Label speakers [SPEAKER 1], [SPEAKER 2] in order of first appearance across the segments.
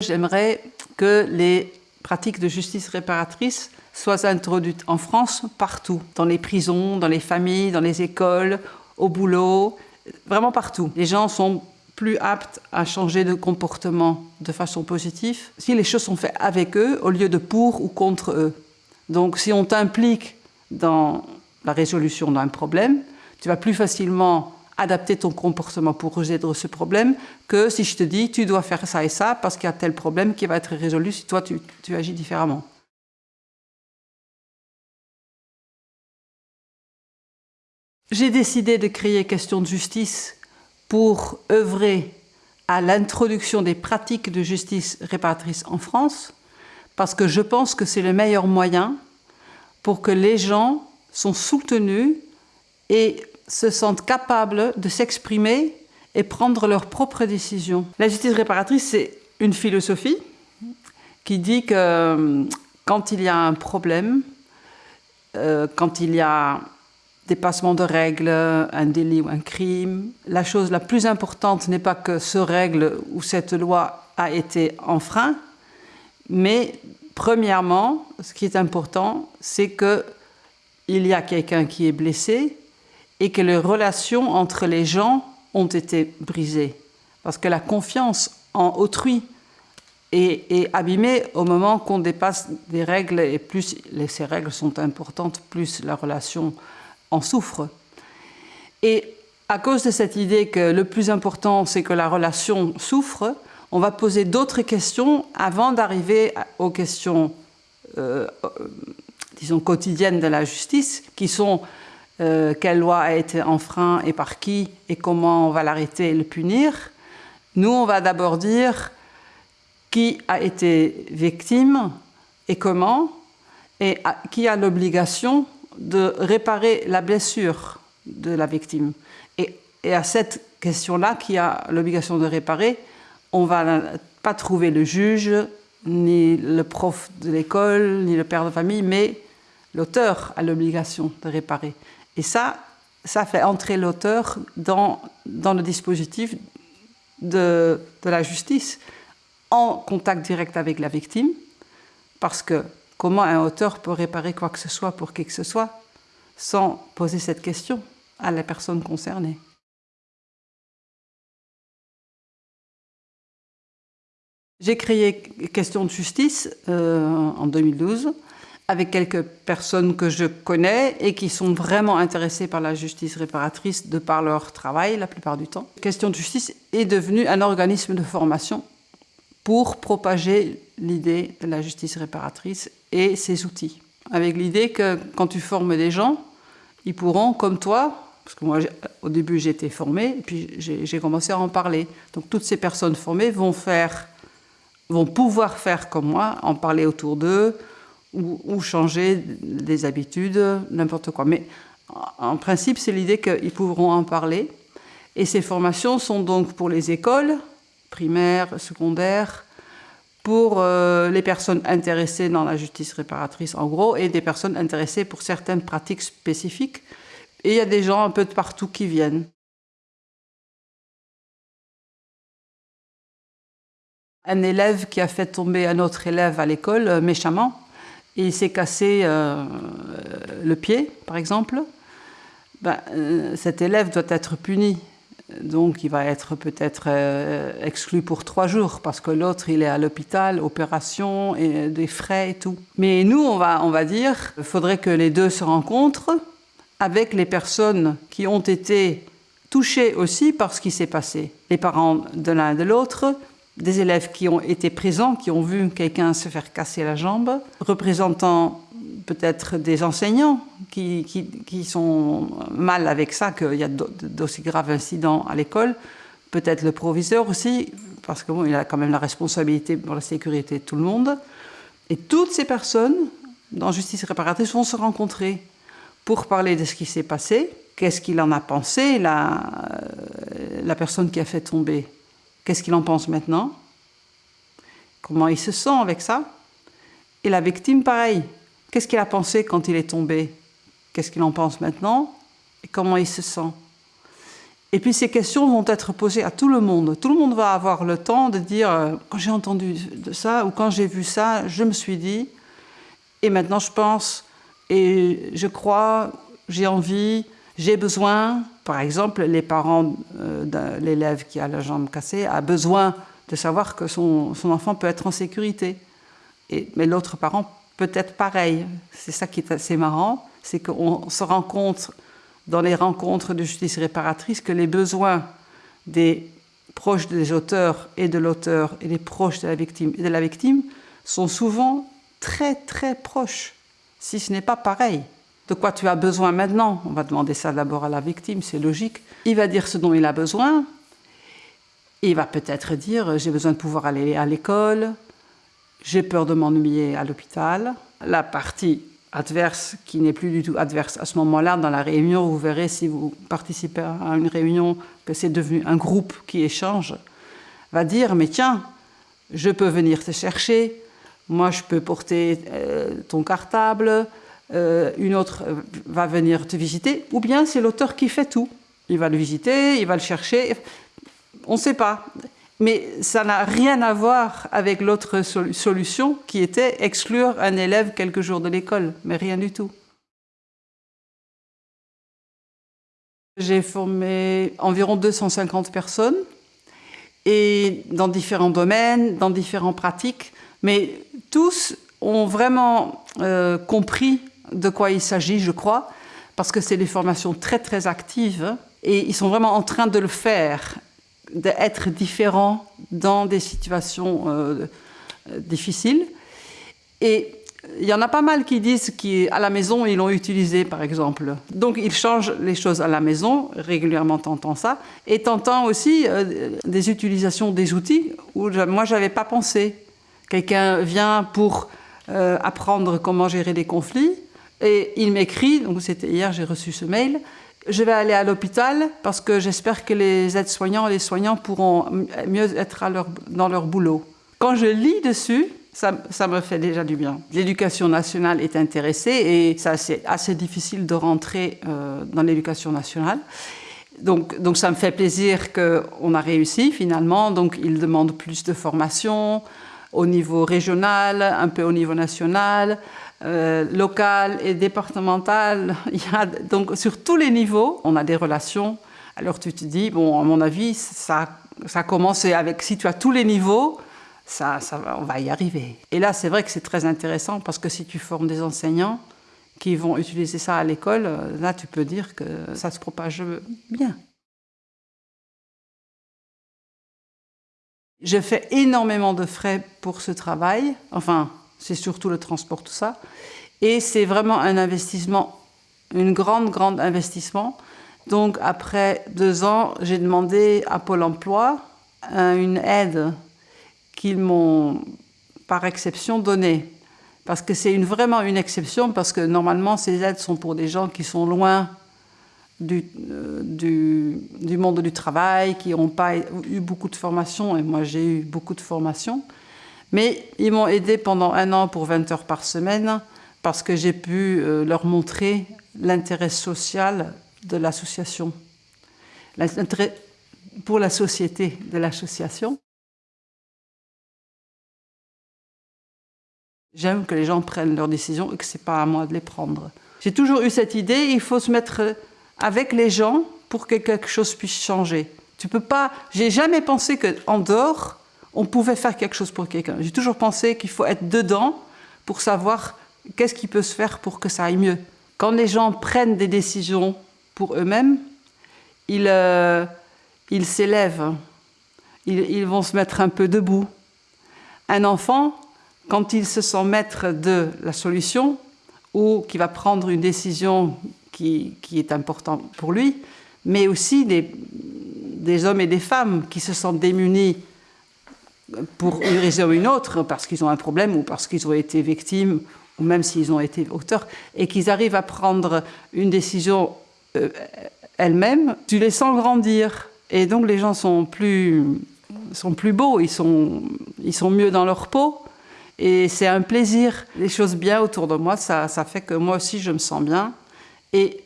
[SPEAKER 1] J'aimerais que les pratiques de justice réparatrice soient introduites en France partout, dans les prisons, dans les familles, dans les écoles, au boulot, vraiment partout. Les gens sont plus aptes à changer de comportement de façon positive si les choses sont faites avec eux au lieu de pour ou contre eux. Donc si on t'implique dans la résolution d'un problème, tu vas plus facilement adapter ton comportement pour résoudre ce problème que si je te dis tu dois faire ça et ça parce qu'il y a tel problème qui va être résolu si toi tu, agis différemment. J'ai décidé de créer Question de justice pour œuvrer à l'introduction des pratiques de justice réparatrice en France, parce que je pense que c'est le meilleur moyen pour que les gens sont soutenus et se sentent capables de s'exprimer et prendre leurs propres décisions. La justice réparatrice, c'est une philosophie qui dit que euh, quand il y a un problème, euh, quand il y a dépassement de règles, un délit ou un crime. La chose la plus importante n'est pas que ce règle ou cette loi a été enfreint, mais premièrement, ce qui est important, c'est qu'il y a quelqu'un qui est blessé et que les relations entre les gens ont été brisées. Parce que la confiance en autrui est, abîmée au moment qu'on dépasse des règles et plus ces règles sont importantes, plus la relation en souffre. Et à cause de cette idée que le plus important, c'est que la relation souffre, on va poser d'autres questions avant d'arriver aux questions, euh, euh, disons, quotidiennes de la justice, qui sont euh, quelle loi a été enfreinte et par qui, et comment on va l'arrêter et le punir. Nous, on va d'abord dire qui a été victime et comment, et qui a l'obligation de réparer la blessure de la victime. Et, à cette question-là, qui a l'obligation de réparer, on ne va pas trouver le juge, ni le prof de l'école, ni le père de famille, mais l'auteur a l'obligation de réparer. Et ça, ça fait entrer l'auteur dans, le dispositif de, de la justice, en contact direct avec la victime, parce que Comment un auteur peut réparer quoi que ce soit pour qui que ce soit sans poser cette question à la personne concernée. J'ai créé Question de justice euh, en 2012 avec quelques personnes que je connais et qui sont vraiment intéressées par la justice réparatrice de par leur travail la plupart du temps. Question de justice est devenu un organisme de formation pour propager l'idée de la justice réparatrice et ses outils. Avec l'idée que quand tu formes des gens, ils pourront, comme toi, parce que moi au début j'ai été formée, puis j'ai commencé à en parler. Donc toutes ces personnes formées vont faire, vont pouvoir faire comme moi, en parler autour d'eux, ou, ou, changer des habitudes, n'importe quoi. Mais en principe, c'est l'idée qu'ils pourront en parler. Et ces formations sont donc pour les écoles, primaire, secondaire, pour euh, les personnes intéressées dans la justice réparatrice en gros et des personnes intéressées pour certaines pratiques spécifiques. Et il y a des gens un peu de partout qui viennent. Un élève qui a fait tomber un autre élève à l'école euh, méchamment, et il s'est cassé euh, le pied, par exemple, ben, cet élève doit être puni donc il va être peut-être euh, exclu pour trois jours parce que l'autre il est à l'hôpital, opération et des frais et tout. Mais nous on va, on va dire, il faudrait que les deux se rencontrent avec les personnes qui ont été touchées aussi par ce qui s'est passé. Les parents de l'un et de l'autre, des élèves qui ont été présents, qui ont vu quelqu'un se faire casser la jambe, représentant peut-être des enseignants qui, sont mal avec ça, qu'il y a d'aussi graves incidents à l'école, peut-être le proviseur aussi, parce qu'il a quand même la responsabilité pour la sécurité de tout le monde. Et toutes ces personnes, dans Justice réparatrice, vont se rencontrer pour parler de ce qui s'est passé, qu'est-ce qu'il en a pensé, la, euh, la personne qui a fait tomber, qu'est-ce qu'il en pense maintenant, comment il se sent avec ça, et la victime, pareil, Qu'est-ce qu'il a pensé quand il est tombé? Qu'est-ce qu'il en pense maintenant? Et comment il se sent? Et puis ces questions vont être posées à tout le monde. Tout le monde va avoir le temps de dire euh, quand j'ai entendu ça ou quand j'ai vu ça, je me suis dit, et maintenant je pense, et je crois, j'ai envie, j'ai besoin. Par exemple, les parents euh, de l'élève qui a la jambe cassée a besoin de savoir que son, son enfant peut être en sécurité. Et, mais l'autre parent peut être pareil. C'est ça qui est assez marrant, c'est qu'on se rend compte dans les rencontres de justice réparatrice que les besoins des proches des auteurs et de l'auteur et des proches de la victime et de la victime sont souvent très très proches, si ce n'est pas pareil. De quoi tu as besoin maintenant? On va demander ça d'abord à la victime, c'est logique. Il va dire ce dont il a besoin. Il va peut-être dire j'ai besoin de pouvoir aller à l'école, j'ai peur de m'ennuyer à l'hôpital. La partie adverse qui n'est plus du tout adverse à ce moment-là dans la réunion, vous verrez si vous participez à une réunion que c'est devenu un groupe qui échange, va dire mais tiens, je peux venir te chercher, moi je peux porter euh, ton cartable, euh, une autre va venir te visiter, ou bien c'est l'auteur qui fait tout. Il va le visiter, il va le chercher, on ne sait pas. Mais ça n'a rien à voir avec l'autre solution qui était exclure un élève quelques jours de l'école, mais rien du tout. J'ai formé environ 250 personnes et dans différents domaines, dans différentes pratiques, mais tous ont vraiment euh, compris de quoi il s'agit, je crois, parce que c'est des formations très très actives et ils sont vraiment en train de le faire d'être différent dans des situations euh, difficiles. Et il y en a pas mal qui disent qu'à la maison, ils l'ont utilisé, par exemple. Donc, ils changent les choses à la maison, régulièrement tentant ça, et tentant aussi euh, des utilisations des outils où moi, je n'avais pas pensé. Quelqu'un vient pour euh, apprendre comment gérer des conflits, et il m'écrit, donc c'était hier, j'ai reçu ce mail, je vais aller à l'hôpital parce que j'espère que les aides-soignants et les soignants pourront mieux être dans leur boulot. Quand je lis dessus, ça, me fait déjà du bien. L'éducation nationale est intéressée et c'est assez difficile de rentrer euh, dans l'éducation nationale. Donc, donc ça me fait plaisir qu'on a réussi finalement. Donc ils demandent plus de formation au niveau régional, un peu au niveau national. Euh, local et départemental. Il y a, donc sur tous les niveaux, on a des relations. Alors tu te dis, bon, à mon avis, ça, commencé avec, si tu as tous les niveaux, ça on va y arriver. Et là, c'est vrai que c'est très intéressant parce que si tu formes des enseignants qui vont utiliser ça à l'école, euh, là, tu peux dire que ça se propage bien. Je fais énormément de frais pour ce travail, enfin, c'est surtout le transport, tout ça. Et c'est vraiment un investissement, une grande, grande investissement. Donc après deux ans, j'ai demandé à Pôle emploi une aide qu'ils m'ont par exception donnée. Parce que c'est vraiment une exception, parce que normalement ces aides sont pour des gens qui sont loin du, euh, du monde du travail, qui n'ont pas eu beaucoup de formation, et moi j'ai eu beaucoup de formation. Mais ils m'ont aidé pendant un an pour 20 heures par semaine parce que j'ai pu euh, leur montrer l'intérêt social de l'association, l'intérêt pour la société de l'association. J'aime que les gens prennent leurs décisions et que ce n'est pas à moi de les prendre. J'ai toujours eu cette idée, il faut se mettre avec les gens pour que quelque chose puisse changer. Tu peux pas. J'ai jamais pensé qu'en dehors, on pouvait faire quelque chose pour quelqu'un. J'ai toujours pensé qu'il faut être dedans pour savoir qu'est-ce qui peut se faire pour que ça aille mieux. Quand les gens prennent des décisions pour eux-mêmes, ils euh, s'élèvent, ils, vont se mettre un peu debout. Un enfant, quand il se sent maître de la solution ou qui va prendre une décision qui, est importante pour lui, mais aussi des, des hommes et des femmes qui se sentent démunis pour une raison ou une autre, parce qu'ils ont un problème ou parce qu'ils ont été victimes, ou même s'ils ont été auteurs, et qu'ils arrivent à prendre une décision euh, elles-mêmes, tu les sens grandir. Et donc les gens sont plus, sont plus beaux, ils sont, ils sont mieux dans leur peau. Et c'est un plaisir. Les choses bien autour de moi, ça, ça fait que moi aussi je me sens bien. Et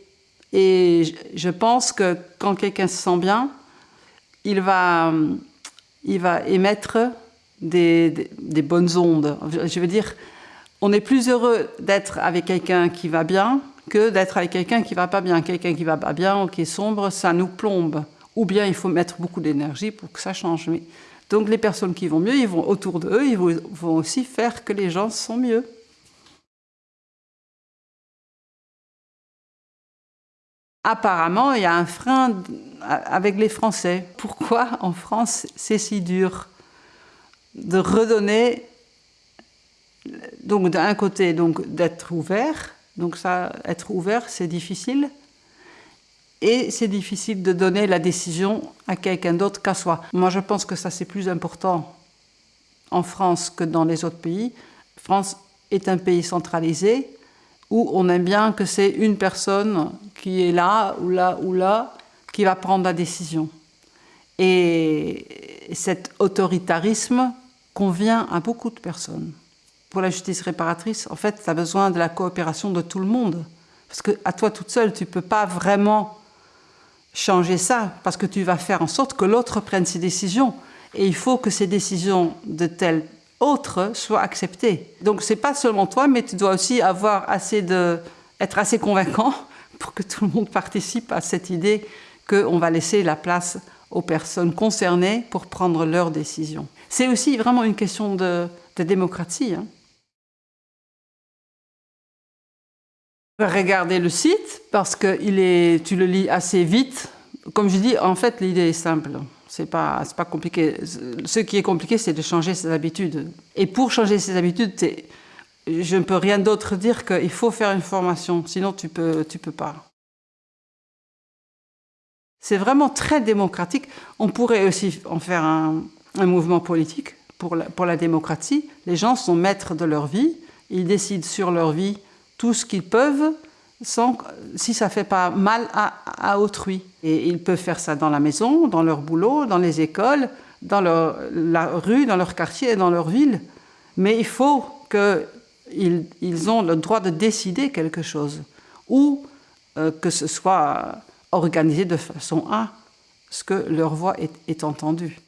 [SPEAKER 1] Et je pense que quand quelqu'un se sent bien, il va, il va émettre des, bonnes ondes. Je veux dire, on est plus heureux d'être avec quelqu'un qui va bien que d'être avec quelqu'un qui va pas bien. Quelqu'un qui va pas bien ou qui est sombre, ça nous plombe. Ou bien il faut mettre beaucoup d'énergie pour que ça change. Donc les personnes qui vont mieux, ils vont autour d'eux, ils vont aussi faire que les gens sont mieux. Apparemment, il y a un frein avec les Français. Pourquoi en France c'est si dur de redonner, donc d'un côté, donc d'être ouvert, donc ça, être ouvert, c'est difficile, et c'est difficile de donner la décision à quelqu'un d'autre qu'à soi. Moi, je pense que ça, c'est plus important en France que dans les autres pays. France est un pays centralisé, où on aime bien que c'est une personne qui est là, ou là, ou là, qui va prendre la décision. Et cet autoritarisme convient à beaucoup de personnes. Pour la justice réparatrice, en fait, tu as besoin de la coopération de tout le monde. Parce que à toi toute seule, tu ne peux pas vraiment changer ça, parce que tu vas faire en sorte que l'autre prenne ses décisions. Et il faut que ces décisions de tel soit accepté. Donc c'est pas seulement toi, mais tu dois aussi avoir assez de, être assez convaincant pour que tout le monde participe à cette idée qu'on va laisser la place aux personnes concernées pour prendre leurs décisions. C'est aussi vraiment une question de, démocratie. Hein. Regardez le site parce que il est, tu le lis assez vite. Comme je dis, en fait, l'idée est simple. C'est pas, pas compliqué. Ce qui est compliqué, c'est de changer ses habitudes. Et pour changer ses habitudes, je ne peux rien d'autre dire qu'il faut faire une formation, sinon tu peux, tu peux pas. C'est vraiment très démocratique. On pourrait aussi en faire un, mouvement politique pour pour la, démocratie. Les gens sont maîtres de leur vie, ils décident sur leur vie tout ce qu'ils peuvent, si ça ne fait pas mal à, autrui. Et ils peuvent faire ça dans la maison, dans leur boulot, dans les écoles, dans la rue, dans leur quartier et dans leur ville. Mais il faut qu'ils ils ont le droit de décider quelque chose, ou euh, que ce soit organisé de façon à ce que leur voix est, est entendue.